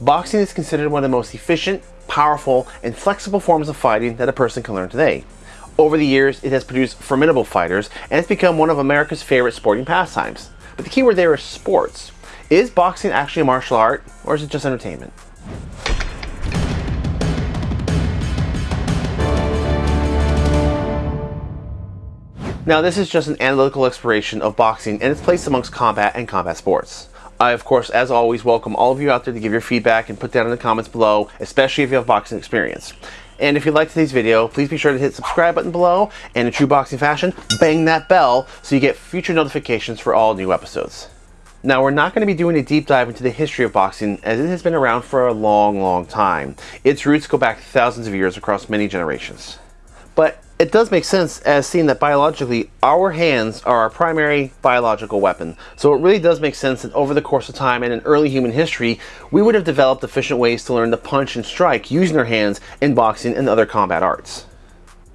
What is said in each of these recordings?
boxing is considered one of the most efficient, powerful, and flexible forms of fighting that a person can learn today. Over the years, it has produced formidable fighters and it's become one of America's favorite sporting pastimes. But the key word there is sports. Is boxing actually a martial art or is it just entertainment? Now this is just an analytical exploration of boxing and its place amongst combat and combat sports. I, of course, as always, welcome all of you out there to give your feedback and put down in the comments below, especially if you have boxing experience. And if you liked today's video, please be sure to hit subscribe button below, and in true boxing fashion, bang that bell so you get future notifications for all new episodes. Now, we're not going to be doing a deep dive into the history of boxing as it has been around for a long, long time. Its roots go back thousands of years across many generations. But it does make sense as seeing that biologically our hands are our primary biological weapon. So it really does make sense that over the course of time and in early human history, we would have developed efficient ways to learn to punch and strike using our hands in boxing and other combat arts.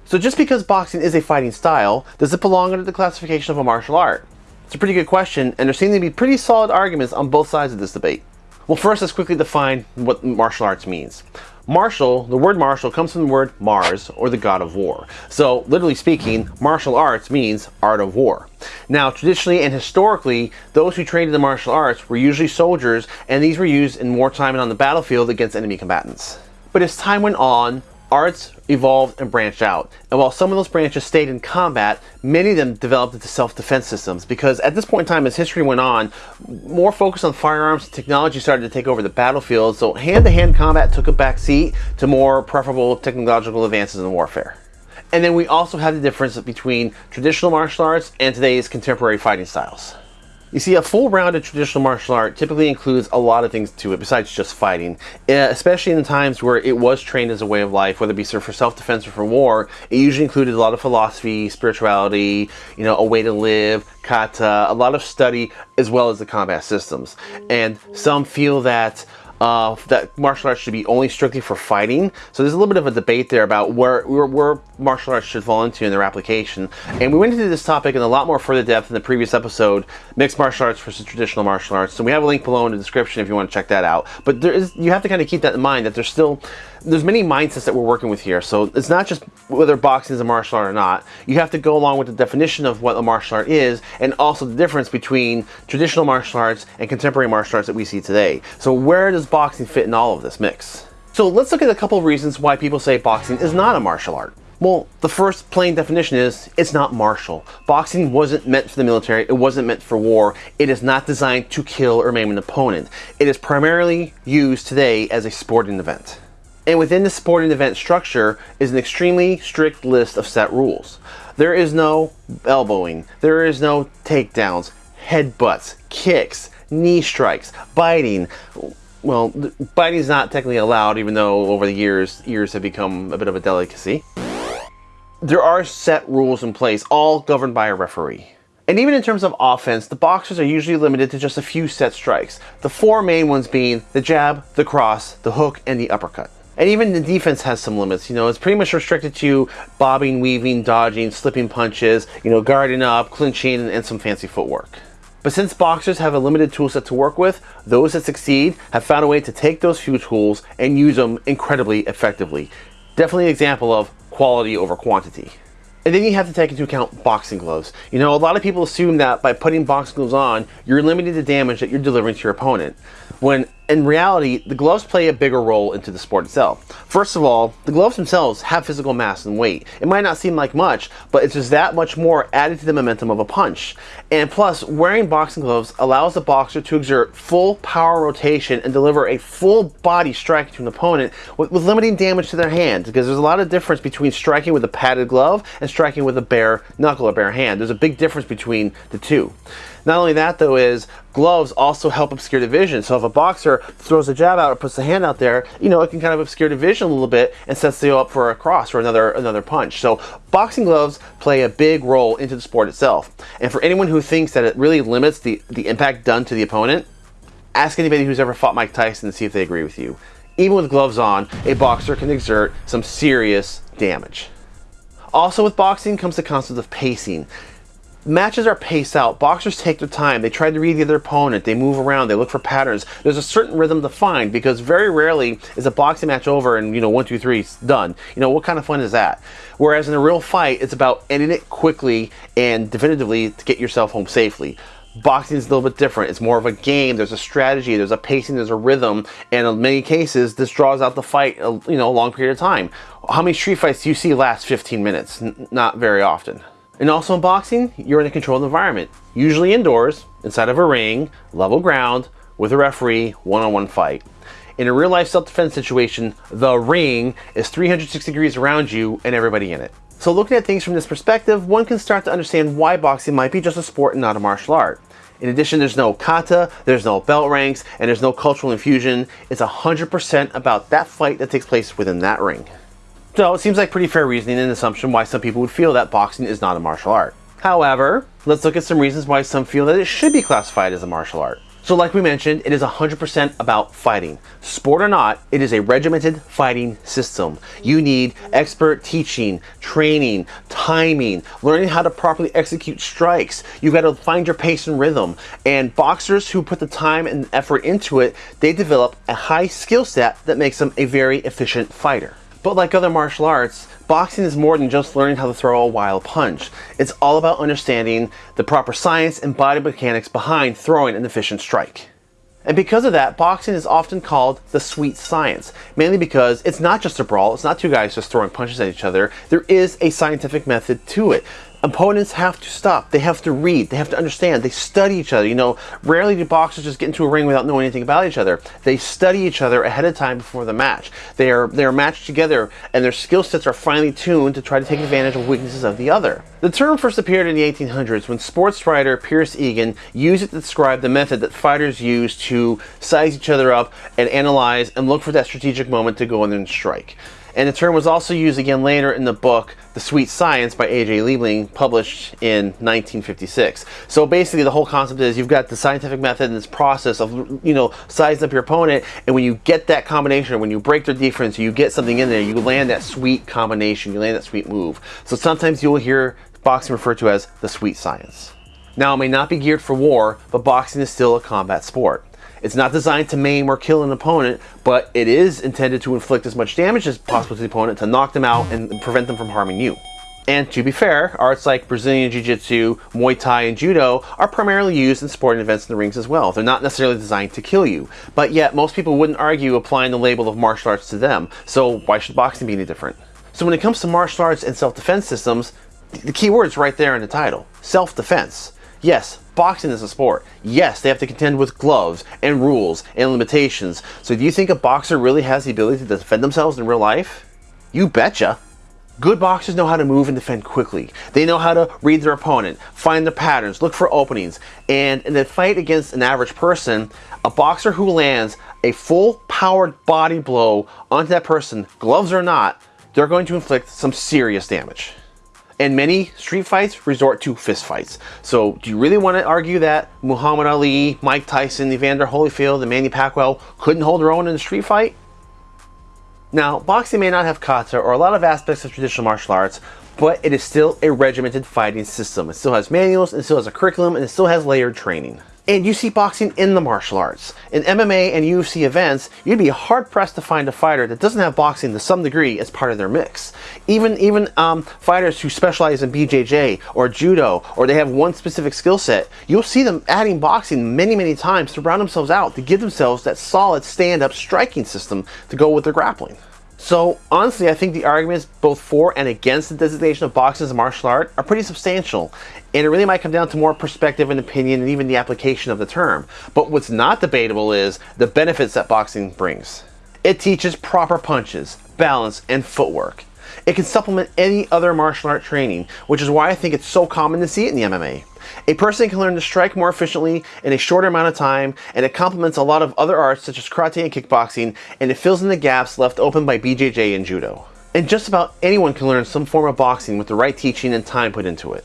So just because boxing is a fighting style, does it belong under the classification of a martial art? It's a pretty good question, and there seem to be pretty solid arguments on both sides of this debate. Well, first let's quickly define what martial arts means. Martial, the word martial comes from the word Mars, or the god of war. So, literally speaking, martial arts means art of war. Now, traditionally and historically, those who trained in the martial arts were usually soldiers, and these were used in wartime and on the battlefield against enemy combatants. But as time went on, arts evolved and branched out. And while some of those branches stayed in combat, many of them developed into self-defense systems because at this point in time, as history went on, more focus on firearms and technology started to take over the battlefield, so hand-to-hand -hand combat took a back seat to more preferable technological advances in warfare. And then we also have the difference between traditional martial arts and today's contemporary fighting styles. You see, a full rounded traditional martial art typically includes a lot of things to it besides just fighting, eh, especially in the times where it was trained as a way of life, whether it be for self-defense or for war. It usually included a lot of philosophy, spirituality, you know, a way to live, kata, a lot of study, as well as the combat systems. And some feel that uh, that martial arts should be only strictly for fighting. So there's a little bit of a debate there about where, where, where martial arts should fall into in their application. And we went into this topic in a lot more further depth in the previous episode, mixed martial arts versus traditional martial arts. So we have a link below in the description if you want to check that out. But there is, you have to kind of keep that in mind that there's still there's many mindsets that we're working with here. So it's not just whether boxing is a martial art or not. You have to go along with the definition of what a martial art is and also the difference between traditional martial arts and contemporary martial arts that we see today. So where does boxing fit in all of this mix? So let's look at a couple of reasons why people say boxing is not a martial art. Well, the first plain definition is it's not martial. Boxing wasn't meant for the military, it wasn't meant for war, it is not designed to kill or maim an opponent. It is primarily used today as a sporting event. And within the sporting event structure is an extremely strict list of set rules. There is no elbowing, there is no takedowns, headbutts, kicks, knee strikes, biting. Well, biting is not technically allowed, even though over the years, ears have become a bit of a delicacy. There are set rules in place, all governed by a referee. And even in terms of offense, the boxers are usually limited to just a few set strikes. The four main ones being the jab, the cross, the hook, and the uppercut. And even the defense has some limits. You know, it's pretty much restricted to bobbing, weaving, dodging, slipping punches, you know, guarding up, clinching, and, some fancy footwork. But since boxers have a limited tool set to work with, those that succeed have found a way to take those few tools and use them incredibly effectively. Definitely an example of quality over quantity. And then you have to take into account boxing gloves. You know, a lot of people assume that by putting boxing gloves on, you're limiting the damage that you're delivering to your opponent. When in reality, the gloves play a bigger role into the sport itself. First of all, the gloves themselves have physical mass and weight. It might not seem like much, but it's just that much more added to the momentum of a punch. And plus, wearing boxing gloves allows the boxer to exert full power rotation and deliver a full body strike to an opponent with, with limiting damage to their hand. Because there's a lot of difference between striking with a padded glove and striking with a bare knuckle or bare hand. There's a big difference between the two. Not only that though is gloves also help obscure the vision. So if a boxer throws a jab out or puts the hand out there, you know, it can kind of obscure the vision a little bit and sets you up for a cross or another another punch. So boxing gloves play a big role into the sport itself. And for anyone who thinks that it really limits the, the impact done to the opponent, ask anybody who's ever fought Mike Tyson and see if they agree with you. Even with gloves on, a boxer can exert some serious damage. Also with boxing comes the concept of pacing. Matches are paced out. Boxers take their time. They try to read the other opponent. They move around. They look for patterns. There's a certain rhythm to find because very rarely is a boxing match over and, you know, one, two, three, done. You know, what kind of fun is that? Whereas in a real fight, it's about ending it quickly and definitively to get yourself home safely. Boxing is a little bit different. It's more of a game. There's a strategy. There's a pacing. There's a rhythm. And in many cases, this draws out the fight, uh, you know, a long period of time. How many street fights do you see last 15 minutes? N not very often. And also in boxing, you're in a controlled environment, usually indoors, inside of a ring, level ground, with a referee, one-on-one -on -one fight. In a real life self-defense situation, the ring is 360 degrees around you and everybody in it. So looking at things from this perspective, one can start to understand why boxing might be just a sport and not a martial art. In addition, there's no kata, there's no belt ranks, and there's no cultural infusion. It's 100% about that fight that takes place within that ring. So it seems like pretty fair reasoning and assumption why some people would feel that boxing is not a martial art. However, let's look at some reasons why some feel that it should be classified as a martial art. So like we mentioned, it is 100% about fighting. Sport or not, it is a regimented fighting system. You need expert teaching, training, timing, learning how to properly execute strikes. You've got to find your pace and rhythm. And boxers who put the time and effort into it, they develop a high skill set that makes them a very efficient fighter. But like other martial arts, boxing is more than just learning how to throw a wild punch. It's all about understanding the proper science and body mechanics behind throwing an efficient strike. And because of that, boxing is often called the sweet science, mainly because it's not just a brawl, it's not two guys just throwing punches at each other, there is a scientific method to it opponents have to stop. They have to read. They have to understand. They study each other. You know, rarely do boxers just get into a ring without knowing anything about each other. They study each other ahead of time before the match. They are they are matched together, and their skill sets are finely tuned to try to take advantage of weaknesses of the other. The term first appeared in the 1800s when sports writer Pierce Egan used it to describe the method that fighters use to size each other up and analyze and look for that strategic moment to go in and strike. And the term was also used again later in the book The Sweet Science by A.J. Liebling, published in 1956. So basically the whole concept is you've got the scientific method and this process of, you know, sizing up your opponent, and when you get that combination, when you break their defense, you get something in there, you land that sweet combination, you land that sweet move. So sometimes you'll hear boxing referred to as the sweet science. Now it may not be geared for war, but boxing is still a combat sport. It's not designed to maim or kill an opponent, but it is intended to inflict as much damage as possible to the opponent to knock them out and prevent them from harming you. And to be fair, arts like Brazilian Jiu-Jitsu, Muay Thai, and Judo are primarily used in sporting events in the rings as well. They're not necessarily designed to kill you, but yet most people wouldn't argue applying the label of martial arts to them, so why should boxing be any different? So when it comes to martial arts and self-defense systems, the key word is right there in the title, self-defense. Yes, boxing is a sport. Yes, they have to contend with gloves and rules and limitations. So do you think a boxer really has the ability to defend themselves in real life? You betcha. Good boxers know how to move and defend quickly. They know how to read their opponent, find their patterns, look for openings, and in a fight against an average person, a boxer who lands a full powered body blow onto that person, gloves or not, they're going to inflict some serious damage. And many street fights resort to fist fights. So do you really want to argue that Muhammad Ali, Mike Tyson, Evander Holyfield, and Manny Pacquiao couldn't hold their own in a street fight? Now, boxing may not have kata or a lot of aspects of traditional martial arts, but it is still a regimented fighting system. It still has manuals, it still has a curriculum, and it still has layered training. And you see boxing in the martial arts. In MMA and UFC events, you'd be hard pressed to find a fighter that doesn't have boxing to some degree as part of their mix. Even even um, fighters who specialize in BJJ or judo, or they have one specific skill set, you'll see them adding boxing many, many times to round themselves out to give themselves that solid stand-up striking system to go with their grappling. So honestly, I think the arguments both for and against the designation of boxing as a martial art are pretty substantial, and it really might come down to more perspective and opinion and even the application of the term. But what's not debatable is the benefits that boxing brings. It teaches proper punches, balance, and footwork. It can supplement any other martial art training, which is why I think it's so common to see it in the MMA. A person can learn to strike more efficiently in a shorter amount of time, and it complements a lot of other arts such as karate and kickboxing, and it fills in the gaps left open by BJJ and judo. And just about anyone can learn some form of boxing with the right teaching and time put into it.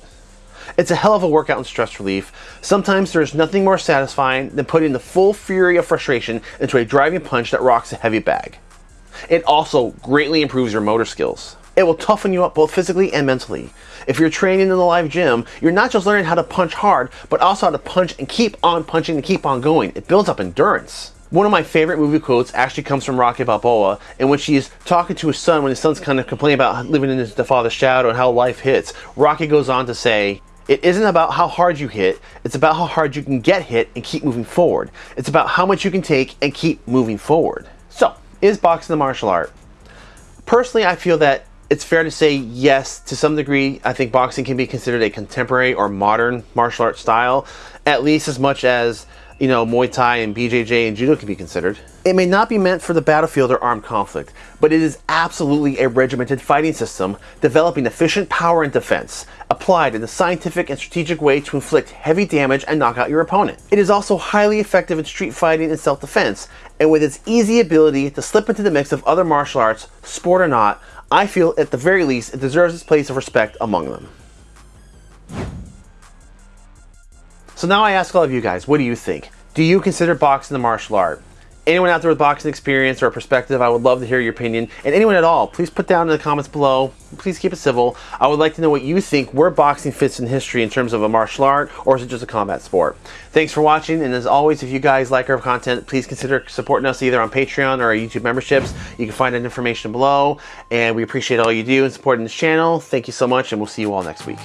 It's a hell of a workout and stress relief. Sometimes there's nothing more satisfying than putting the full fury of frustration into a driving punch that rocks a heavy bag. It also greatly improves your motor skills. It will toughen you up both physically and mentally. If you're training in the live gym, you're not just learning how to punch hard, but also how to punch and keep on punching and keep on going. It builds up endurance. One of my favorite movie quotes actually comes from Rocky Balboa, in which he's talking to his son when his son's kind of complaining about living in the father's shadow and how life hits. Rocky goes on to say, it isn't about how hard you hit, it's about how hard you can get hit and keep moving forward. It's about how much you can take and keep moving forward. So, is boxing a martial art? Personally, I feel that it's fair to say yes, to some degree, I think boxing can be considered a contemporary or modern martial art style, at least as much as you know, Muay Thai and BJJ and Judo can be considered. It may not be meant for the battlefield or armed conflict, but it is absolutely a regimented fighting system developing efficient power and defense, applied in a scientific and strategic way to inflict heavy damage and knock out your opponent. It is also highly effective in street fighting and self-defense, and with its easy ability to slip into the mix of other martial arts, sport or not, I feel at the very least it deserves its place of respect among them. So now I ask all of you guys, what do you think? Do you consider boxing the martial art? Anyone out there with boxing experience or a perspective, I would love to hear your opinion. And anyone at all, please put down in the comments below. Please keep it civil. I would like to know what you think where boxing fits in history in terms of a martial art or is it just a combat sport? Thanks for watching. And as always, if you guys like our content, please consider supporting us either on Patreon or our YouTube memberships. You can find that information below. And we appreciate all you do in supporting this channel. Thank you so much and we'll see you all next week.